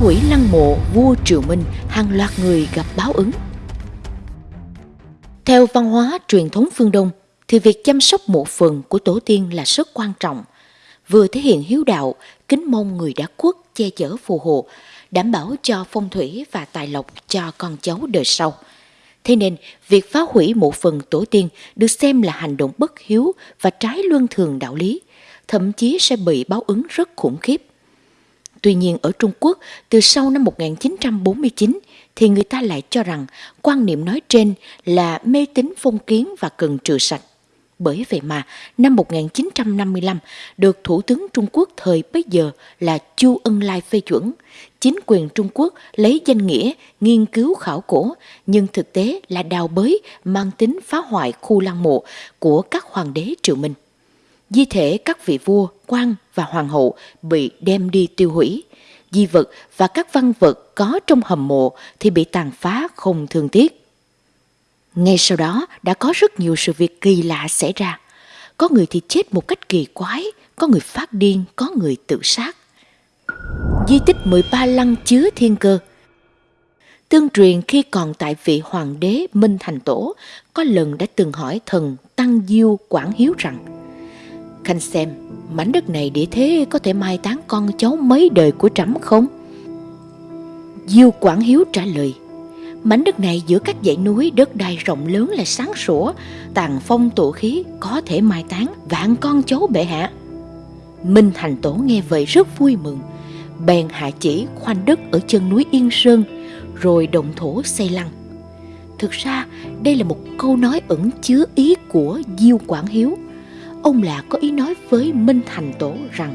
hủy lăng mộ vua Triệu Minh, hàng loạt người gặp báo ứng. Theo văn hóa truyền thống phương Đông, thì việc chăm sóc mộ phần của tổ tiên là rất quan trọng, vừa thể hiện hiếu đạo, kính mong người đã khuất che chở phù hộ, đảm bảo cho phong thủy và tài lộc cho con cháu đời sau. Thế nên, việc phá hủy mộ phần tổ tiên được xem là hành động bất hiếu và trái luân thường đạo lý, thậm chí sẽ bị báo ứng rất khủng khiếp. Tuy nhiên ở Trung Quốc, từ sau năm 1949 thì người ta lại cho rằng quan niệm nói trên là mê tín phong kiến và cần trừ sạch. Bởi vậy mà, năm 1955 được Thủ tướng Trung Quốc thời bấy giờ là Chu Ân Lai phê chuẩn. Chính quyền Trung Quốc lấy danh nghĩa nghiên cứu khảo cổ, nhưng thực tế là đào bới mang tính phá hoại khu lăng mộ của các hoàng đế triều Minh. Di thể các vị vua, quan và hoàng hậu bị đem đi tiêu hủy. Di vật và các văn vật có trong hầm mộ thì bị tàn phá không thương tiếc. Ngay sau đó đã có rất nhiều sự việc kỳ lạ xảy ra. Có người thì chết một cách kỳ quái, có người phát điên, có người tự sát. Di tích 13 lăng chứa thiên cơ Tương truyền khi còn tại vị hoàng đế Minh Thành Tổ, có lần đã từng hỏi thần Tăng Diêu Quảng Hiếu rằng Khanh xem, mảnh đất này để thế có thể mai táng con cháu mấy đời của trẫm không? Diêu Quảng Hiếu trả lời Mảnh đất này giữa các dãy núi đất đai rộng lớn là sáng sủa, tàn phong tổ khí có thể mai táng vạn con cháu bệ hạ. Minh Thành Tổ nghe vậy rất vui mừng, bèn hạ chỉ khoanh đất ở chân núi Yên Sơn, rồi động thổ xây lăng. Thực ra, đây là một câu nói ẩn chứa ý của Diêu Quảng Hiếu. Ông là có ý nói với Minh Thành Tổ rằng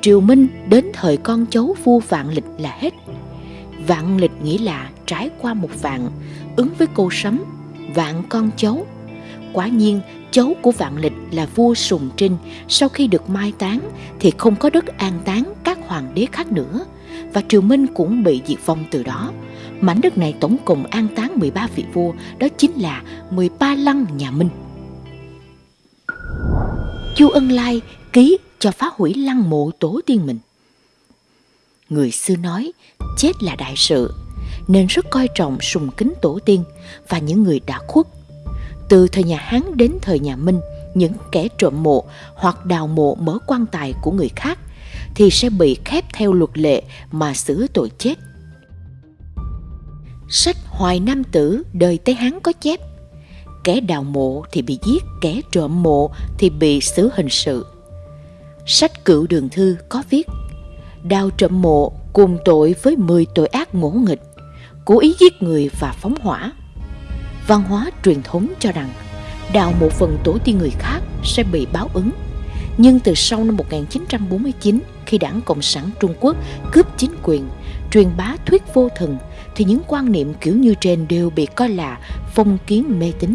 Triều Minh đến thời con cháu vua vạn lịch là hết. Vạn lịch nghĩa là trải qua một vạn, ứng với câu sấm, vạn con cháu. Quả nhiên, cháu của vạn lịch là vua Sùng Trinh, sau khi được mai táng thì không có đất an táng các hoàng đế khác nữa, và Triều Minh cũng bị diệt vong từ đó. Mảnh đất này tổng cộng an táng 13 vị vua, đó chính là 13 lăng nhà Minh. Chu Ân Lai ký cho phá hủy lăng mộ tổ tiên mình. Người xưa nói, chết là đại sự, nên rất coi trọng sùng kính tổ tiên và những người đã khuất. Từ thời nhà Hán đến thời nhà Minh, những kẻ trộm mộ hoặc đào mộ mở quan tài của người khác thì sẽ bị khép theo luật lệ mà xử tội chết. Sách Hoài Nam Tử đời Tây Hán có chép Kẻ đào mộ thì bị giết, kẻ trộm mộ thì bị xử hình sự. Sách Cựu Đường Thư có viết Đào trộm mộ cùng tội với 10 tội ác ngỗ nghịch cố ý giết người và phóng hỏa. Văn hóa truyền thống cho rằng đào một phần tổ tiên người khác sẽ bị báo ứng. Nhưng từ sau năm 1949, khi đảng Cộng sản Trung Quốc cướp chính quyền, truyền bá thuyết vô thần, thì những quan niệm kiểu như trên đều bị coi là phong kiến mê tín.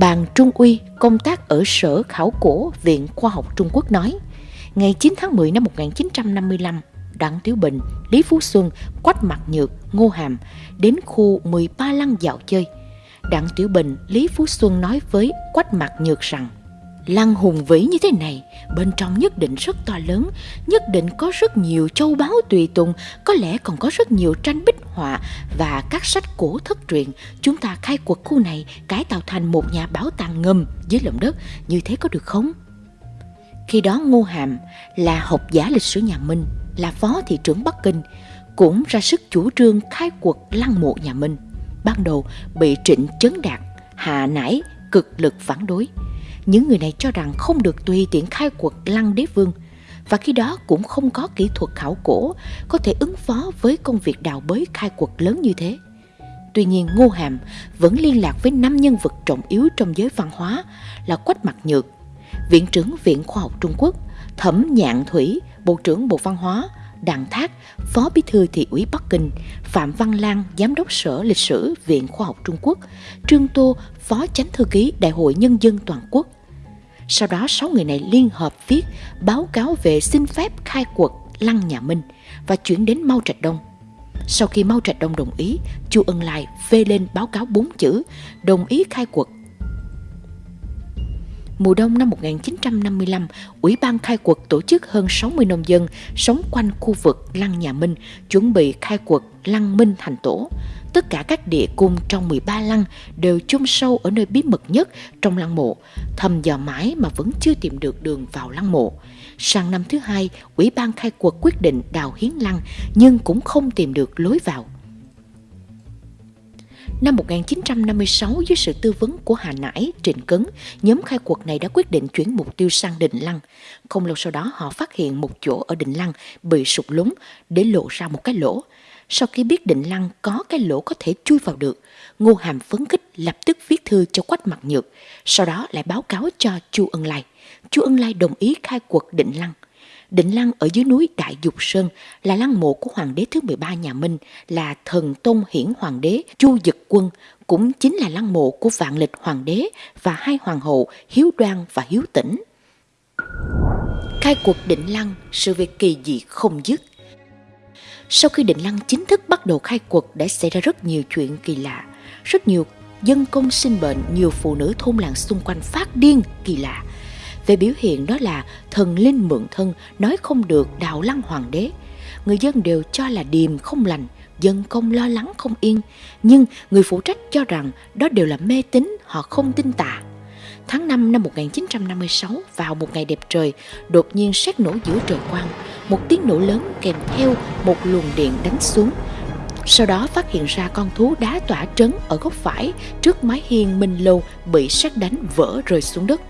Bàn Trung Uy công tác ở Sở Khảo Cổ Viện Khoa học Trung Quốc nói, ngày 9 tháng 10 năm 1955, Đặng Tiểu Bình, Lý Phú Xuân, Quách Mặt Nhược, Ngô Hàm đến khu 13 lăng dạo chơi. Đặng Tiểu Bình, Lý Phú Xuân nói với Quách Mặt Nhược rằng Lăng hùng vĩ như thế này, bên trong nhất định rất to lớn, nhất định có rất nhiều châu báu tùy tùng, có lẽ còn có rất nhiều tranh bích họa và các sách cổ thất truyền Chúng ta khai quật khu này, cải tạo thành một nhà bảo tàng ngầm dưới lòng đất, như thế có được không? Khi đó Ngô Hàm là học giả lịch sử nhà Minh, là phó thị trưởng Bắc Kinh, cũng ra sức chủ trương khai quật lăng mộ nhà Minh. Ban đầu bị Trịnh Chấn Đạt, hạ nải, cực lực phản đối. Những người này cho rằng không được tùy tiện khai quật lăng đế vương, và khi đó cũng không có kỹ thuật khảo cổ có thể ứng phó với công việc đào bới khai quật lớn như thế. Tuy nhiên Ngô Hàm vẫn liên lạc với năm nhân vật trọng yếu trong giới văn hóa là Quách Mặt Nhược, Viện trưởng Viện Khoa học Trung Quốc, Thẩm Nhạn Thủy, Bộ trưởng Bộ Văn hóa, Đặng Thác, Phó Bí thư Thị ủy Bắc Kinh, Phạm Văn Lan, Giám đốc Sở Lịch sử Viện Khoa học Trung Quốc, Trương Tô, Phó Chánh Thư ký Đại hội Nhân dân Toàn quốc. Sau đó, sáu người này liên hợp viết báo cáo về xin phép khai quật Lăng Nhà Minh và chuyển đến Mao Trạch Đông. Sau khi Mao Trạch Đông đồng ý, Chu Ân Lai phê lên báo cáo bốn chữ đồng ý khai quật Mùa đông năm 1955, Ủy ban khai quật tổ chức hơn 60 nông dân sống quanh khu vực Lăng Nhà Minh chuẩn bị khai quật Lăng Minh thành tổ. Tất cả các địa cung trong 13 lăng đều chôn sâu ở nơi bí mật nhất trong lăng mộ, thầm dò mãi mà vẫn chưa tìm được đường vào lăng mộ. Sang năm thứ hai, Ủy ban khai quật quyết định đào hiến lăng nhưng cũng không tìm được lối vào. Năm 1956, dưới sự tư vấn của Hà Nãi, Trịnh Cấn, nhóm khai quật này đã quyết định chuyển mục tiêu sang Định Lăng. Không lâu sau đó, họ phát hiện một chỗ ở Định Lăng bị sụp lún để lộ ra một cái lỗ. Sau khi biết Định Lăng có cái lỗ có thể chui vào được, Ngô Hàm phấn khích lập tức viết thư cho Quách Mặt Nhược, sau đó lại báo cáo cho Chu Ân Lai. Chu Ân Lai đồng ý khai quật Định Lăng. Định Lăng ở dưới núi Đại Dục Sơn là lăng mộ của hoàng đế thứ 13 nhà Minh, là thần tôn hiển hoàng đế Chu Dực Quân, cũng chính là lăng mộ của vạn lịch hoàng đế và hai hoàng hậu Hiếu Đoan và Hiếu Tĩnh. Khai cuộc Định Lăng, sự việc kỳ dị không dứt. Sau khi Định Lăng chính thức bắt đầu khai quật đã xảy ra rất nhiều chuyện kỳ lạ. Rất nhiều dân công sinh bệnh, nhiều phụ nữ thôn làng xung quanh phát điên kỳ lạ về biểu hiện đó là thần linh mượn thân nói không được đạo lăng hoàng đế. Người dân đều cho là điềm không lành, dân công lo lắng không yên. Nhưng người phụ trách cho rằng đó đều là mê tín, họ không tin tà. Tháng 5 năm 1956, vào một ngày đẹp trời, đột nhiên sét nổ giữa trời quang. Một tiếng nổ lớn kèm theo một luồng điện đánh xuống. Sau đó phát hiện ra con thú đá tỏa trấn ở góc phải trước mái hiên Minh Lâu bị sét đánh vỡ rơi xuống đất.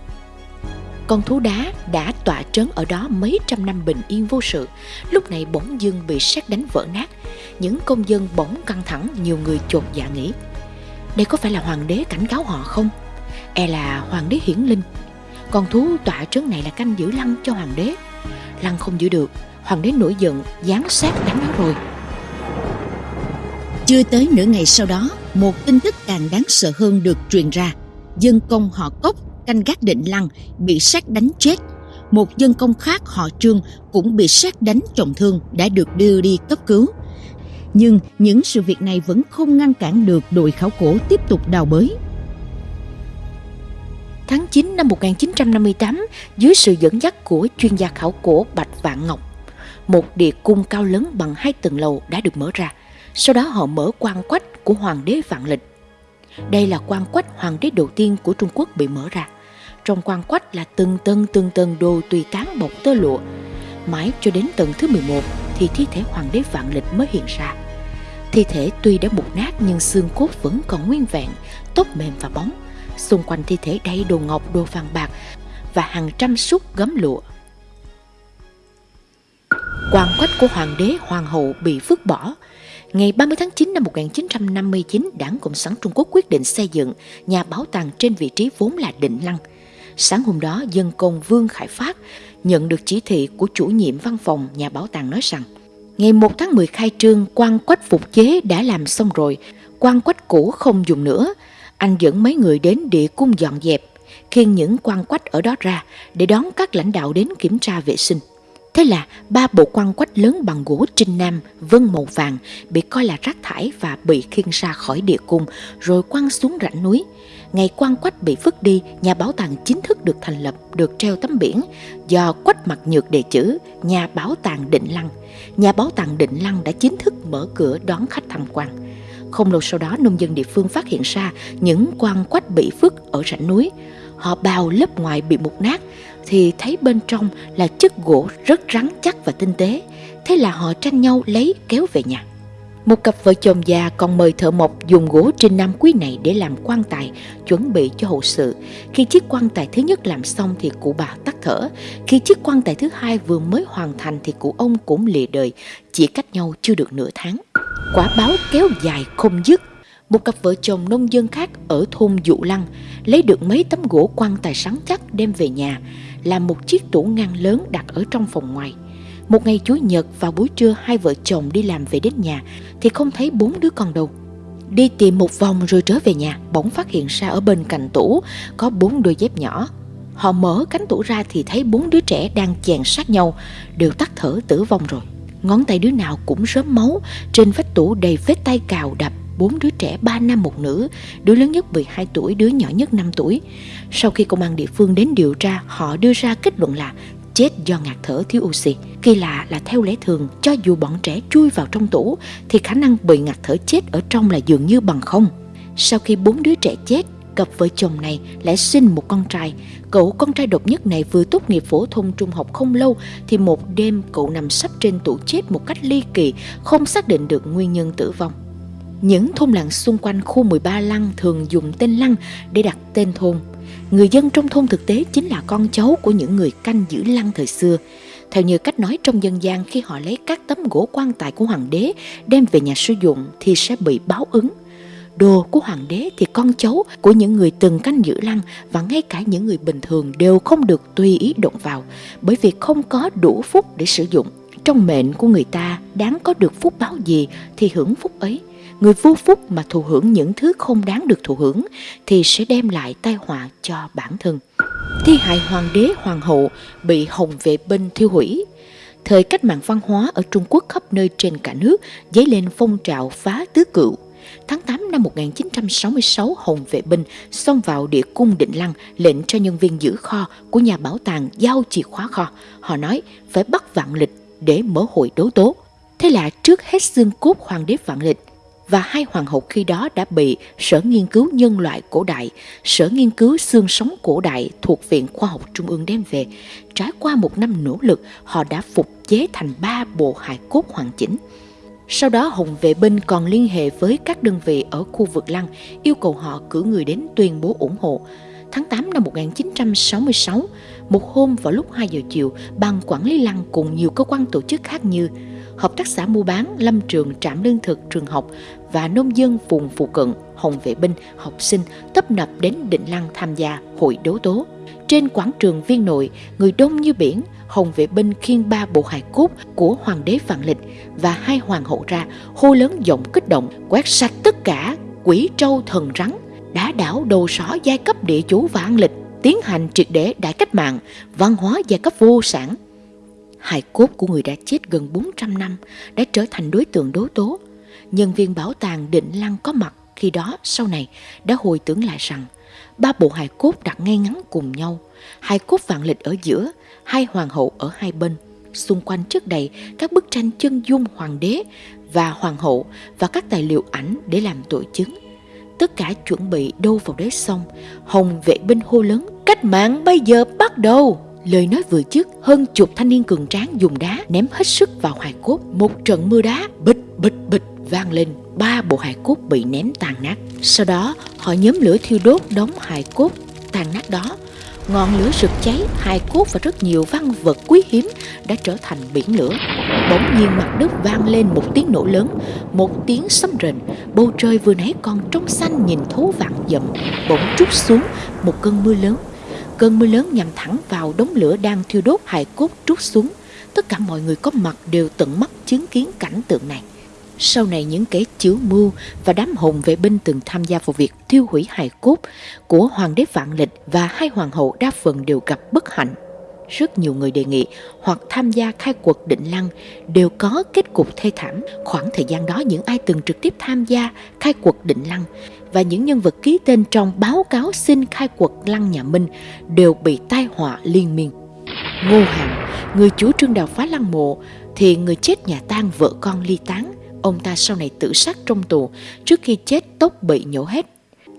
Con thú đá đã tỏa trấn ở đó mấy trăm năm bình yên vô sự, lúc này bỗng dưng bị sét đánh vỡ nát. Những công dân bỗng căng thẳng, nhiều người chột dạ nghĩ. Đây có phải là hoàng đế cảnh cáo họ không? E là hoàng đế hiển linh. Con thú tọa trấn này là canh giữ lăng cho hoàng đế. Lăng không giữ được, hoàng đế nổi giận, giáng sát đánh nó rồi. Chưa tới nửa ngày sau đó, một tin tức càng đáng sợ hơn được truyền ra. Dân công họ cốc canh gác định lăng bị sát đánh chết. Một dân công khác họ Trương cũng bị sát đánh trọng thương đã được đưa đi cấp cứu. Nhưng những sự việc này vẫn không ngăn cản được đội khảo cổ tiếp tục đào bới. Tháng 9 năm 1958, dưới sự dẫn dắt của chuyên gia khảo cổ Bạch Vạn Ngọc, một địa cung cao lớn bằng hai tầng lầu đã được mở ra. Sau đó họ mở quan quách của Hoàng đế Vạn Lịch. Đây là quan quách hoàng đế đầu tiên của Trung Quốc bị mở ra. Trong quan quách là từng tầng từng tầng đồ tùy tán bọc tơ lụa. Mãi cho đến tầng thứ 11 thì thi thể hoàng đế vạn lịch mới hiện ra. Thi thể tuy đã mục nát nhưng xương cốt vẫn còn nguyên vẹn, tóc mềm và bóng. Xung quanh thi thể đầy đồ ngọc, đồ vàng bạc và hàng trăm súc gấm lụa. Quan quách của hoàng đế hoàng hậu bị vứt bỏ. Ngày 30 tháng 9 năm 1959, Đảng Cộng sản Trung Quốc quyết định xây dựng nhà bảo tàng trên vị trí vốn là Định Lăng – Sáng hôm đó, dân công Vương Khải Phát nhận được chỉ thị của chủ nhiệm văn phòng nhà bảo tàng nói rằng Ngày 1 tháng 10 khai trương, quan quách phục chế đã làm xong rồi, quan quách cũ không dùng nữa. Anh dẫn mấy người đến địa cung dọn dẹp, khiêng những quan quách ở đó ra để đón các lãnh đạo đến kiểm tra vệ sinh. Thế là ba bộ quan quách lớn bằng gỗ trinh nam, vân màu vàng bị coi là rác thải và bị khiêng ra khỏi địa cung rồi quăng xuống rãnh núi. Ngày quan quách bị vứt đi, nhà bảo tàng chính thức được thành lập, được treo tấm biển do quách mặt nhược đề chữ nhà bảo tàng Định Lăng. Nhà bảo tàng Định Lăng đã chính thức mở cửa đón khách tham quan. Không lâu sau đó, nông dân địa phương phát hiện ra những quan quách bị vứt ở rãnh núi. Họ bào lớp ngoài bị mục nát, thì thấy bên trong là chất gỗ rất rắn chắc và tinh tế. Thế là họ tranh nhau lấy kéo về nhà. Một cặp vợ chồng già còn mời thợ mộc dùng gỗ trên nam quý này để làm quan tài, chuẩn bị cho hậu sự. Khi chiếc quan tài thứ nhất làm xong thì cụ bà tắt thở. Khi chiếc quan tài thứ hai vừa mới hoàn thành thì cụ ông cũng lìa đời, chỉ cách nhau chưa được nửa tháng. Quả báo kéo dài không dứt. Một cặp vợ chồng nông dân khác ở thôn Dụ Lăng lấy được mấy tấm gỗ quan tài sáng chắc đem về nhà, làm một chiếc tủ ngăn lớn đặt ở trong phòng ngoài. Một ngày Chủ nhật vào buổi trưa hai vợ chồng đi làm về đến nhà thì không thấy bốn đứa con đâu. Đi tìm một vòng rồi trở về nhà, bỗng phát hiện ra ở bên cạnh tủ có bốn đôi dép nhỏ. Họ mở cánh tủ ra thì thấy bốn đứa trẻ đang chèn sát nhau, đều tắt thở tử vong rồi. Ngón tay đứa nào cũng rớm máu, trên vách tủ đầy vết tay cào đập, bốn đứa trẻ 3 nam một nữ, đứa lớn nhất 12 tuổi, đứa nhỏ nhất 5 tuổi. Sau khi công an địa phương đến điều tra, họ đưa ra kết luận là chết do ngạt thở thiếu oxy. Kỳ lạ là theo lẽ thường, cho dù bọn trẻ chui vào trong tủ thì khả năng bị ngạt thở chết ở trong là dường như bằng không. Sau khi bốn đứa trẻ chết, cặp vợ chồng này lại sinh một con trai. Cậu con trai độc nhất này vừa tốt nghiệp phổ thông trung học không lâu thì một đêm cậu nằm sắp trên tủ chết một cách ly kỳ, không xác định được nguyên nhân tử vong. Những thôn làng xung quanh khu 13 lăng thường dùng tên lăng để đặt tên thôn. Người dân trong thôn thực tế chính là con cháu của những người canh giữ lăng thời xưa. Theo như cách nói trong dân gian khi họ lấy các tấm gỗ quan tài của hoàng đế đem về nhà sử dụng thì sẽ bị báo ứng. Đồ của hoàng đế thì con cháu của những người từng canh giữ lăng và ngay cả những người bình thường đều không được tùy ý động vào, bởi vì không có đủ phúc để sử dụng. Trong mệnh của người ta, đáng có được phúc báo gì thì hưởng phúc ấy người vô phúc mà thụ hưởng những thứ không đáng được thụ hưởng thì sẽ đem lại tai họa cho bản thân. Thi hại hoàng đế, hoàng hậu bị hồng vệ binh thiêu hủy. Thời cách mạng văn hóa ở Trung Quốc khắp nơi trên cả nước dấy lên phong trào phá tứ cựu. Tháng 8 năm 1966, Hồng vệ binh xông vào địa cung Định Lăng lệnh cho nhân viên giữ kho của nhà bảo tàng giao chìa khóa kho. Họ nói phải bắt vạn lịch để mở hội đấu tố. Thế là trước hết xương cốt hoàng đế vạn lịch và hai hoàng hậu khi đó đã bị Sở Nghiên cứu Nhân loại Cổ đại, Sở Nghiên cứu Xương sống Cổ đại thuộc Viện Khoa học Trung ương đem về. Trải qua một năm nỗ lực, họ đã phục chế thành ba bộ hài cốt hoàn chỉnh. Sau đó Hồng Vệ Binh còn liên hệ với các đơn vị ở khu vực Lăng, yêu cầu họ cử người đến tuyên bố ủng hộ. Tháng 8 năm 1966, một hôm vào lúc 2 giờ chiều, ban quản lý Lăng cùng nhiều cơ quan tổ chức khác như Hợp tác xã mua bán, lâm trường, trạm lương thực, trường học và nông dân vùng phụ cận, hồng vệ binh, học sinh tấp nập đến Định Lăng tham gia hội đấu tố. Trên quảng trường viên nội, người đông như biển, hồng vệ binh khiêng ba bộ hài cốt của hoàng đế Vạn Lịch và hai hoàng hậu ra, hô lớn giọng kích động, quét sạch tất cả quỷ trâu thần rắn, đá đảo đồ sỏ giai cấp địa chủ Vạn Lịch, tiến hành triệt để đại cách mạng, văn hóa giai cấp vô sản. Hài cốt của người đã chết gần 400 năm đã trở thành đối tượng đối tố. Nhân viên bảo tàng Định Lăng có mặt khi đó sau này đã hồi tưởng lại rằng ba bộ hài cốt đặt ngay ngắn cùng nhau, hài cốt vạn lịch ở giữa, hai hoàng hậu ở hai bên. Xung quanh trước đầy các bức tranh chân dung hoàng đế và hoàng hậu và các tài liệu ảnh để làm tội chứng. Tất cả chuẩn bị đâu vào đấy xong, Hồng vệ binh hô lớn, cách mạng bây giờ bắt đầu. Lời nói vừa trước hơn chục thanh niên cường tráng dùng đá ném hết sức vào hài cốt. Một trận mưa đá bịch bịch bịch vang lên, ba bộ hài cốt bị ném tàn nát. Sau đó, họ nhóm lửa thiêu đốt đống hài cốt tàn nát đó. Ngọn lửa rực cháy, hài cốt và rất nhiều văn vật quý hiếm đã trở thành biển lửa. Bỗng nhiên mặt đất vang lên một tiếng nổ lớn, một tiếng sấm rền. Bầu trời vừa nãy còn trong xanh nhìn thấu vạn dặm, bỗng trút xuống một cơn mưa lớn Cơn mưa lớn nhằm thẳng vào đống lửa đang thiêu đốt hài cốt trút xuống. Tất cả mọi người có mặt đều tận mắt chứng kiến cảnh tượng này. Sau này những kẻ chiếu mưu và đám hồn vệ binh từng tham gia vào việc thiêu hủy hài cốt của hoàng đế Vạn Lịch và hai hoàng hậu đa phần đều gặp bất hạnh. Rất nhiều người đề nghị hoặc tham gia khai quật định lăng đều có kết cục thê thảm. Khoảng thời gian đó những ai từng trực tiếp tham gia khai quật định lăng và những nhân vật ký tên trong báo cáo xin khai quật lăng nhà Minh đều bị tai họa liên miên. Ngô Hàng, người chủ trương đào phá lăng mộ, thì người chết nhà tang vợ con ly tán. Ông ta sau này tự sát trong tù, trước khi chết tóc bị nhổ hết.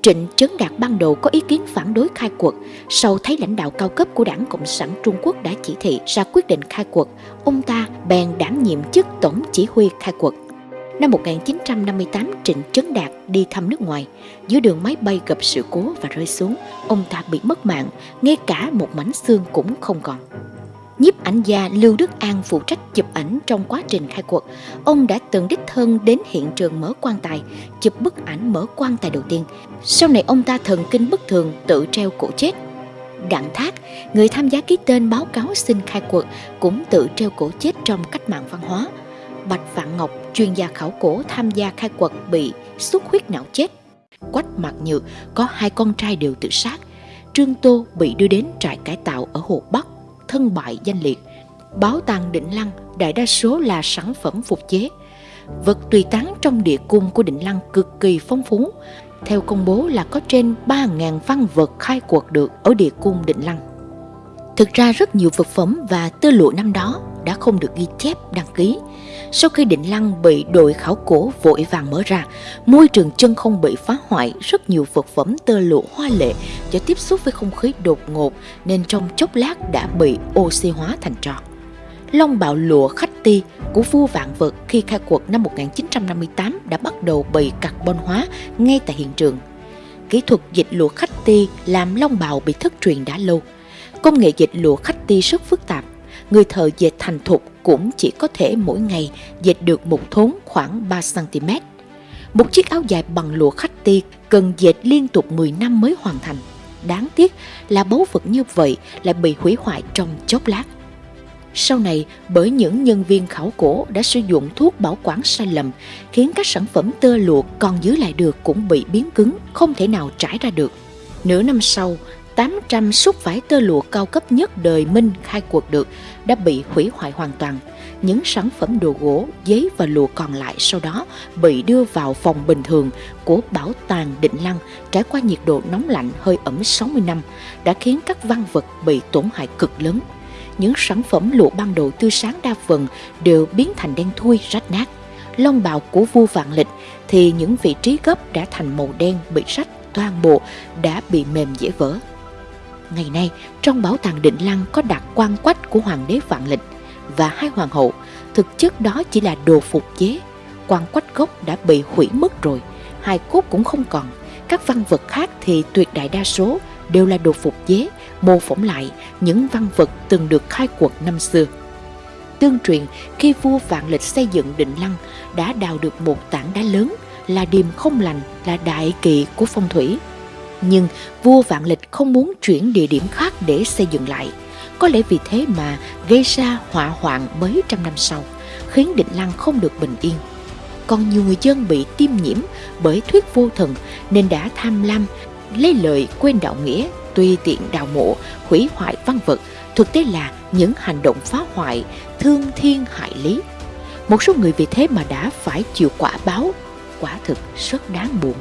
Trịnh Trấn Đạt ban đầu có ý kiến phản đối khai quật, sau thấy lãnh đạo cao cấp của đảng Cộng sản Trung Quốc đã chỉ thị ra quyết định khai quật, ông ta bèn đảm nhiệm chức tổng chỉ huy khai quật. Năm 1958, Trịnh Trấn Đạt đi thăm nước ngoài. Dưới đường máy bay gặp sự cố và rơi xuống, ông ta bị mất mạng, ngay cả một mảnh xương cũng không còn. Nhiếp ảnh gia Lưu Đức An phụ trách chụp ảnh trong quá trình khai quật. Ông đã từng đích thân đến hiện trường mở quan tài, chụp bức ảnh mở quan tài đầu tiên. Sau này ông ta thần kinh bất thường tự treo cổ chết. Đặng Thác, người tham gia ký tên báo cáo xin khai quật, cũng tự treo cổ chết trong cách mạng văn hóa. Bạch Vạn Ngọc, chuyên gia khảo cổ tham gia khai quật bị xuất huyết não chết. Quách Mạc Nhược có hai con trai đều tự sát. Trương Tô bị đưa đến trại cải tạo ở Hồ Bắc, thân bại danh liệt. Báo tàng Định Lăng đại đa số là sản phẩm phục chế. vật tùy tán trong địa cung của Định Lăng cực kỳ phong phú. Theo công bố là có trên 3.000 văn vật khai quật được ở địa cung Định Lăng. Thực ra rất nhiều vật phẩm và tơ lụa năm đó đã không được ghi chép đăng ký. Sau khi Định Lăng bị đội khảo cổ vội vàng mở ra, môi trường chân không bị phá hoại, rất nhiều vật phẩm tơ lụa hoa lệ do tiếp xúc với không khí đột ngột nên trong chốc lát đã bị oxy hóa thành tro. Long bạo lụa khách ti của vua vạn vật khi khai quật năm 1958 đã bắt đầu bị carbon hóa ngay tại hiện trường. Kỹ thuật dịch lụa khách ti làm long bào bị thất truyền đã lâu. Công nghệ dịch lụa khách ti rất phức tạp. Người thợ dệt thành thục cũng chỉ có thể mỗi ngày dệt được một thốn khoảng 3cm. Một chiếc áo dài bằng lụa khách ti cần dệt liên tục 10 năm mới hoàn thành. Đáng tiếc là báu vật như vậy lại bị hủy hoại trong chốc lát. Sau này, bởi những nhân viên khảo cổ đã sử dụng thuốc bảo quản sai lầm, khiến các sản phẩm tơ lụa còn giữ lại được cũng bị biến cứng, không thể nào trải ra được. Nửa năm sau, 800 xúc vải tơ lụa cao cấp nhất đời Minh khai cuộc được đã bị hủy hoại hoàn toàn. Những sản phẩm đồ gỗ, giấy và lụa còn lại sau đó bị đưa vào phòng bình thường của bảo tàng Định Lăng trải qua nhiệt độ nóng lạnh hơi ẩm 60 năm đã khiến các văn vật bị tổn hại cực lớn những sản phẩm lụa ban đầu tươi sáng đa phần đều biến thành đen thui rách nát. long bào của vua vạn lịch thì những vị trí gấp đã thành màu đen bị rách toàn bộ đã bị mềm dễ vỡ. Ngày nay, trong bảo tàng Định Lăng có đặt quan quách của hoàng đế vạn lịch và hai hoàng hậu, thực chất đó chỉ là đồ phục chế. Quan quách gốc đã bị hủy mất rồi, hai cốt cũng không còn. Các văn vật khác thì tuyệt đại đa số đều là đồ phục chế, mô phỏng lại những văn vật từng được khai quật năm xưa. Tương truyền, khi vua Vạn Lịch xây dựng Định Lăng đã đào được một tảng đá lớn là điềm không lành, là đại kỵ của phong thủy. Nhưng vua Vạn Lịch không muốn chuyển địa điểm khác để xây dựng lại. Có lẽ vì thế mà gây ra họa hoạn mấy trăm năm sau, khiến Định Lăng không được bình yên. Còn nhiều người dân bị tiêm nhiễm bởi thuyết vô thần nên đã tham lam lấy lời quên đạo nghĩa tùy tiện đào mộ hủy hoại văn vật thực tế là những hành động phá hoại thương thiên hại lý một số người vì thế mà đã phải chịu quả báo quả thực rất đáng buồn